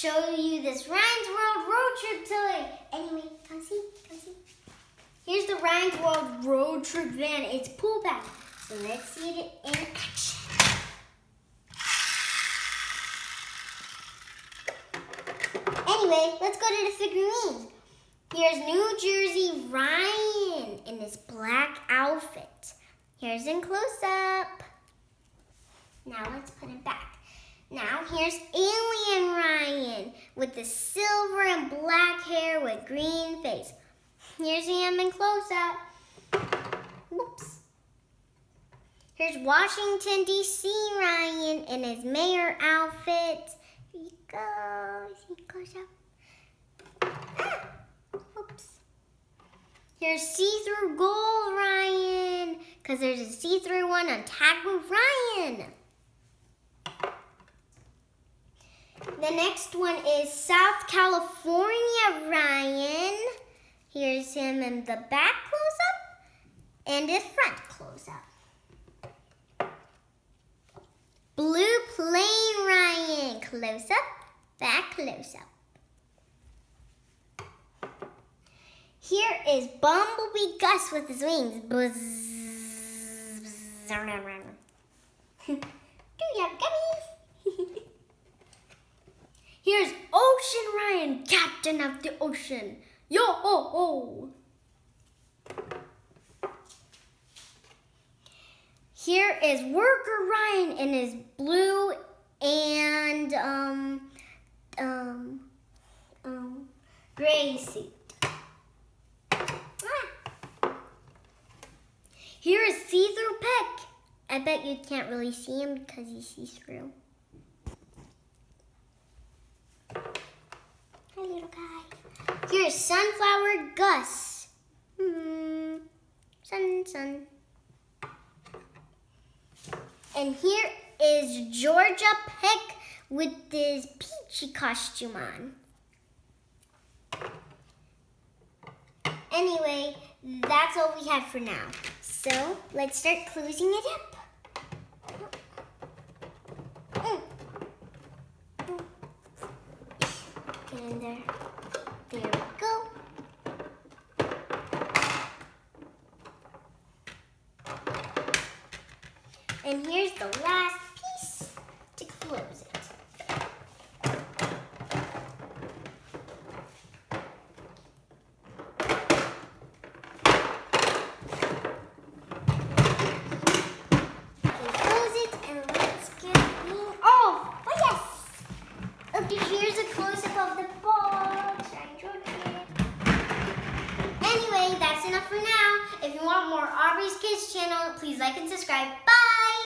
show you this Ryan's World road trip toy. Anyway, come see, come see. Here's the Ryan's World road trip van. It's pull back. So let's see it in action. Anyway, let's go to the figurines. Here's New Jersey Ryan in this black outfit. Here's in close up. Now let's put it back. Now here's Alien with the silver and black hair with green face. Here's him in close up. Whoops. Here's Washington D.C. Ryan in his mayor outfit. Here he goes. He goes up. Ah, whoops. Here's see-through gold Ryan, because there's a see-through one on Tag with Ryan. The next one is South California Ryan. Here's him in the back close-up and his front close-up. Blue Plane Ryan, close-up, back close-up. Here is Bumblebee Gus with his wings. Buzz, buzz, Do you have gummies? Here's Ocean Ryan, captain of the ocean. Yo ho ho! Here is Worker Ryan in his blue and um um um gray suit. Ah. Here is See-Through Peck. I bet you can't really see him because he's see-through. Hi, Here's Sunflower Gus. Hmm. Sun, sun. And here is Georgia Peck with this peachy costume on. Anyway, that's all we have for now. So let's start closing it up. Mm. Get in there. There we go. And here's the last piece to close it. Close it and let's get me off. Oh, oh, yes. Okay, close enough for now. If you want more Aubrey's Kids channel, please like and subscribe. Bye!